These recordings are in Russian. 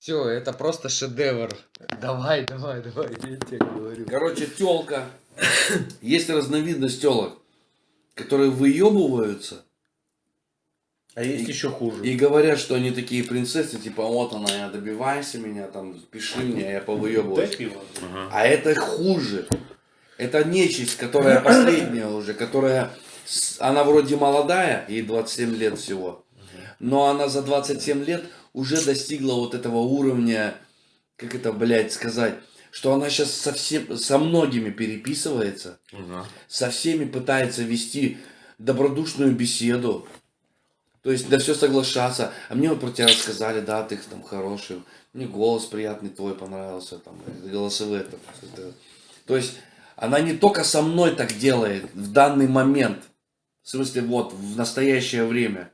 Все, это просто шедевр. Давай, давай, давай, я тебе говорю. Короче, телка. Есть разновидность телок, которые выебываются А есть И- еще хуже. и говорят, что они такие принцессы, типа, вот она, я добивайся меня, там, пиши мне, я повыебываюсь. пиво. А это хуже. Это нечисть, которая последняя уже, которая, она вроде молодая, ей 27 лет всего, но она за 27 лет уже достигла вот этого уровня, как это, блядь, сказать, что она сейчас со, всем, со многими переписывается, со всеми пытается вести добродушную беседу, то есть, да все соглашаться. А мне вот про тебя рассказали, да, ты там хороший. Мне голос приятный твой понравился, там, голосовые. там. То есть, она не только со мной так делает в данный момент. В смысле, вот, в настоящее время.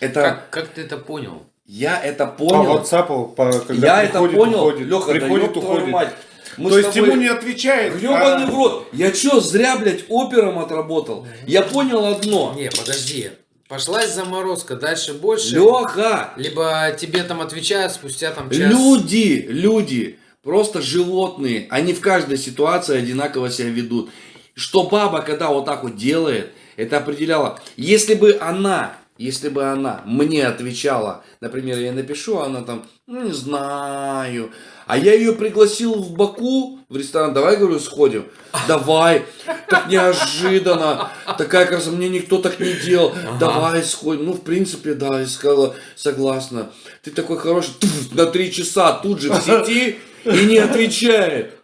Это, Как, как ты это понял? я это По понял. WhatsApp, по, когда я это приходит, понял. уходит, Леха, да приходит, твою уходит. мать. Мы То есть тобой- ему не отвечает. Ёбаный а- в рот. Я чё, зря, блядь, опером отработал? Я понял одно. Не, подожди. Пошла заморозка, дальше больше. Леха, Либо тебе там отвечают спустя там час. Люди, люди, просто животные, они в каждой ситуации одинаково себя ведут. Что баба, когда вот так вот делает, это определяло. Если бы она, если бы она мне отвечала, например, я напишу, а она там, ну не знаю, а я ее пригласил в Баку, в ресторан, давай, говорю, сходим. Давай, так неожиданно, такая красота, мне никто так не делал, давай сходим. Ну, в принципе, да, я сказала, согласна. Ты такой хороший, Туф, на три часа тут же в сети и не отвечает.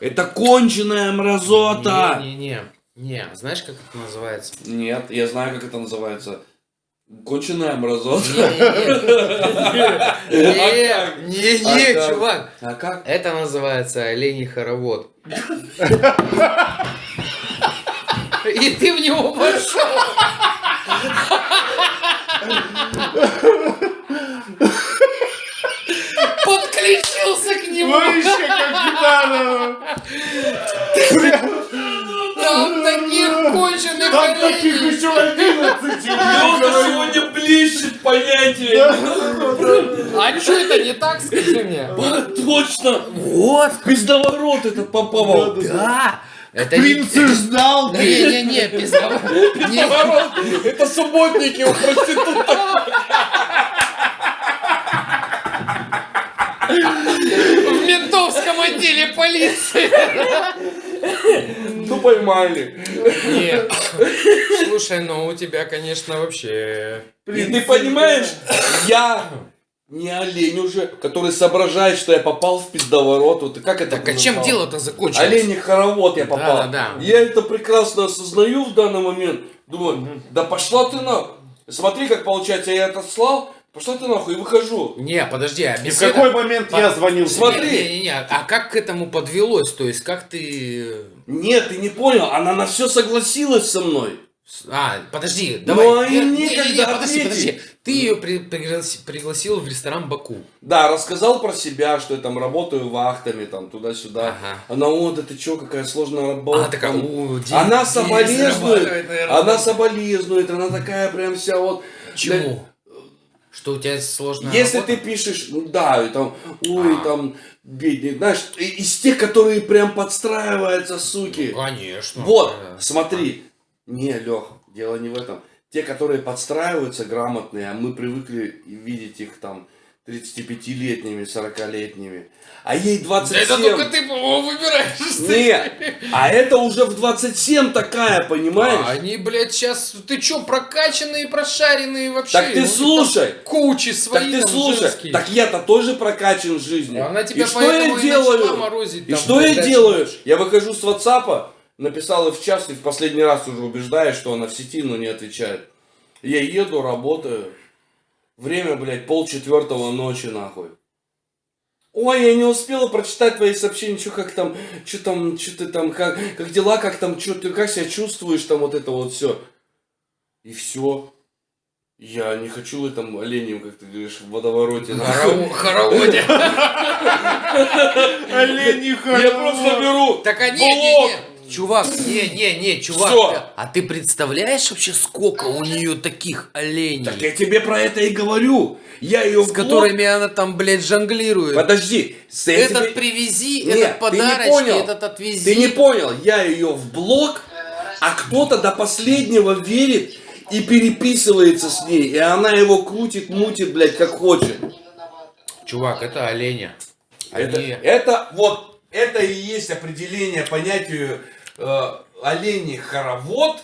Это конченая мразота. Не-не-не. Не, знаешь, как это называется? Нет, я знаю, как это называется. Конченая мразота. Не, не, А не, как? чувак. А как? Это называется оленей хоровод. И ты в него пошел. Подключился к нему. Вообще, как надо. Оленей. еще 11. Лёха сегодня блещет понятие. А что это не так, скажи мне? Точно. Вот. Пиздоворот этот попал. Да. Это не... Принц ждал. Не-не-не, пиздоворот. Не- Пиздоворот. Это субботники у проституток. В ментовском отделе полиции. Ну поймали. Нет. Слушай, ну у тебя, конечно, вообще... И ты понимаешь, я не олень уже, который соображает, что я попал в пиздоворот. Вот как это Так а чем дело-то закончилось? Оленей хоровод я попал. Да-да-да. Я это прекрасно осознаю в данный момент. Думаю, да пошла ты нахуй. Смотри, как получается, я это слал, пошла ты нахуй и выхожу. Не, подожди, а И в беседа... какой момент я звонил? Смотри. Не-не-не, а как к этому подвелось? То есть, как ты... Нет, ты не понял, она на все согласилась со мной. А, подожди, Ну, давай. а и Не- некогда не-не-не, подожди, подожди. Ты ее пригласил в ресторан Баку. Да, рассказал про себя, что я там работаю вахтами, там туда-сюда. Ага. Она, вот это что, какая сложная работа. А, так а там. у, день- Она соболезнует, она да. соболезнует, она такая прям вся вот... Чему? Что у тебя сложная Если работа? ты пишешь, ну да, и там, ой, А. там, бедный, знаешь, из тех, которые прям подстраиваются, суки. Конечно. Вот, да. смотри. Не, Лех, дело не в этом. Те, которые подстраиваются грамотные, а мы привыкли видеть их там 35-летними, 40-летними. А ей Да 27. это только ты, по-моему, выбираешь. Нет, а это уже в 27 такая, понимаешь? А они, блядь, сейчас... Ты чё, прокачанные, прошаренные вообще? Так ты Ну, слушай. там Коучи свои Так ты слушай, женские. так я-то тоже прокачан в жизни. Она тебя и что я делаю? морозить И там, что я делаю? Я выхожу с WhatsApp, написал и в час, и в последний раз уже убеждаюсь, что она в сети, но не отвечает. Я еду, работаю. Время, блядь, пол четвертого ночи, нахуй. Ой, я не успела прочитать твои сообщения, что как там, что там, что ты там, как, как дела, как там, что ты, как себя чувствуешь, там вот это вот все. И все. Я не хочу в этом оленем, как ты говоришь, в водовороте. Хороводе. Олени Я просто беру Так они, Чувак, не, не, не, чувак. Ты- А ты представляешь вообще, сколько у нее таких оленей? Так я тебе про это и говорю. Я ее С которыми она там, блядь, жонглирует. Подожди. с- я Этот привези, Нет, этот подарочки, этот отвези. Ты не понял, я ее в блог, а кто-то до последнего верит и переписывается с ней, и она его крутит, мутит, блядь, как хочет. Чувак, это оленя. Это, Они- это вот, это и есть определение понятию э, оленей хоровод.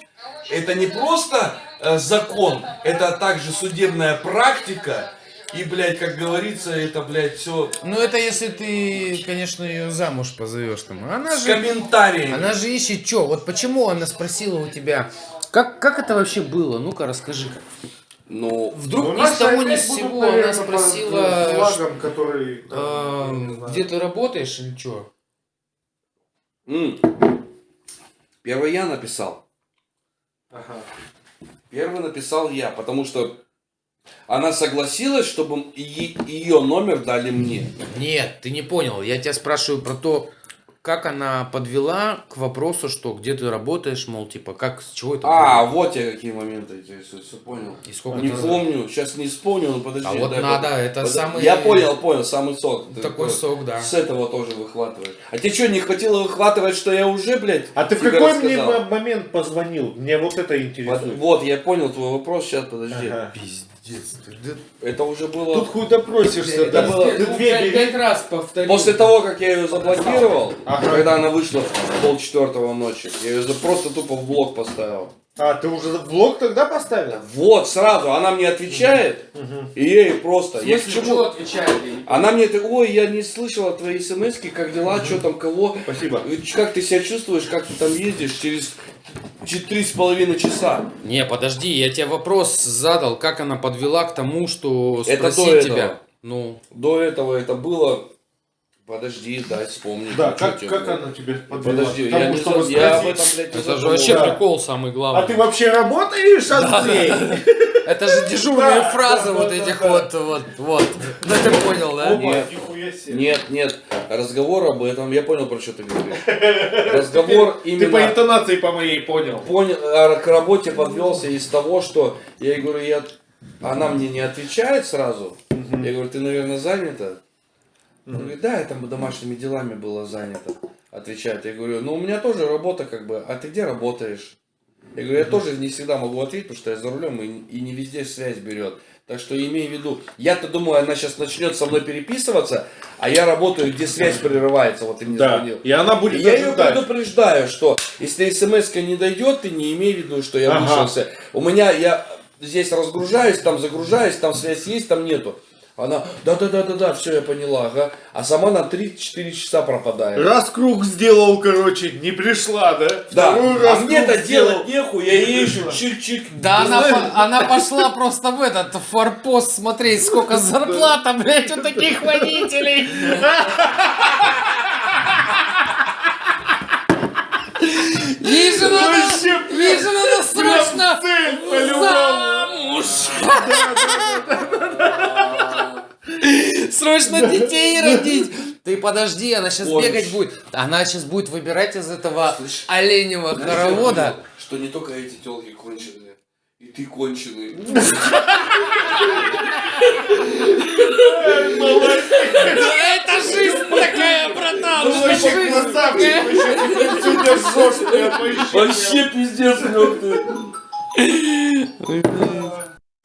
Это не просто э, закон, это также судебная практика. И, блядь, как говорится, это, блядь, все Ну это если ты, конечно, ее замуж позовешь там. Она с же, комментариями. она же ищет что? Вот почему она спросила у тебя, как, как это вообще было? Ну-ка расскажи. Ну, Вдруг Ну, ни с того ни с будут, сего наверное, она спросила, флагам, который... там, знаю. где ты работаешь или что? м. Первый я написал. Ага. Первый написал я, потому что она согласилась, чтобы ее номер дали мне. Нет, ты не понял. Я тебя спрашиваю про то, как она подвела к вопросу, что где ты работаешь, мол, типа, как, с чего это А, было? вот я какие моменты интересуют, все понял. И сколько Не ты- помню, сейчас не вспомню, но подожди. А вот дай надо, под- это под- самый- Я понял, понял, самый сок. Ты Такой такой, сок, да. С этого тоже выхватываешь. А тебе что, не хватило выхватывать, что я уже, блядь, А ты в какой мне рассказал? м- момент позвонил? Мне вот это Вот, интересует. вот, я понял твой вопрос, сейчас подожди. Ага. Пиздец. Ты- ты- Это уже было... Тут хуй допросишься. Это да. было- Ты две пять- раз повторил. После того, как я ее заблокировал, Ага. когда она вышла в полчетвертого ночи, я ее просто тупо в блок поставил. А, ты уже влог тогда поставил? Вот, сразу, она мне отвечает, и я ей просто, В я к смысле, чему? что отвечает ей? Она мне так, ой, я не слышала твои смс как дела, что там, кого, Спасибо. Э, как ты себя чувствуешь, как ты там ездишь через три с половиной часа. Не, подожди, я тебе вопрос задал, как она подвела к тому, что Это спросить до тебя. этого. Ну, До этого это было, подожди, дай вспомнить. Да, Ну, как, тебе, как она тебе подвела? Подожди, я, не за- я об этом, блядь, это же вообще Да. прикол самый главный. А ты вообще работаешь, Андрей? Это же дежурные Да, фразы да, вот да, этих да. вот, вот, вот. Ну ты понял, да? Нет. Нет, разговор об этом, я понял, про что ты говоришь. Разговор Ты по именно интонации по моей понял. понял, а, к работе подвелся из того, что я говорю, я, она мне не отвечает сразу. Я говорю, ты, наверное, занята? Она говорит, да, я там домашними делами была занята. Отвечает. Я говорю, ну у меня тоже работа как бы, а ты где работаешь? Я говорю, я тоже не всегда могу ответить, потому что я за рулем и, и не везде связь берет. Так что имей в виду, я-то думаю, она сейчас начнет со мной переписываться, а я работаю, где связь прерывается, вот ты мне Да. звонил. И она И будет я ее предупреждаю, что если смс не дойдет, ты не имей в виду, что я Ага. вышелся. У меня я здесь разгружаюсь, там загружаюсь, там связь есть, там нету. Она, да-да-да-да-да, все, я поняла, ага. А сама на 3-4 часа пропадает. Раз круг сделал, короче, не пришла, да? Да, Второй а раз мне-то делать нехуй, я Не ей еще пришла. чик-чик. Да она, по- она пошла просто в этот форпост смотреть, сколько зарплата, блядь, у таких водителей. Ей же надо, ей же Срочно детей родить. Ты подожди, она сейчас Ой. бегать будет. Она сейчас будет выбирать из этого Слышь, оленевого хоровода. Что не только эти телки конченые, и ты конченый. Это жизнь такая, братан. Ну вообще красавчик, вообще поищу. Вообще пиздец, лёг ты. Ой, блядь.